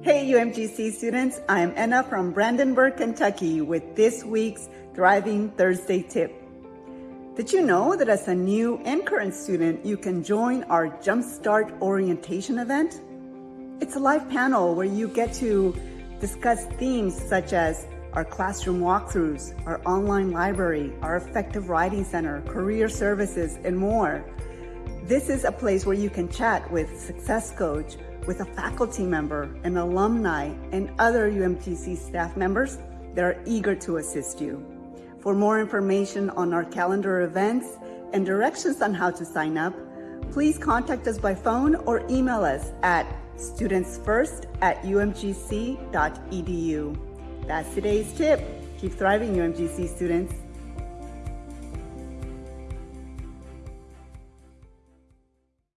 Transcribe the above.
Hey UMGC students, I am Enna from Brandenburg, Kentucky with this week's Thriving Thursday tip. Did you know that as a new and current student, you can join our Jumpstart orientation event? It's a live panel where you get to discuss themes such as our classroom walkthroughs, our online library, our effective writing center, career services, and more. This is a place where you can chat with success coach, with a faculty member, an alumni, and other UMGC staff members that are eager to assist you. For more information on our calendar events and directions on how to sign up, please contact us by phone or email us at studentsfirst at umgc.edu. That's today's tip. Keep thriving, UMGC students.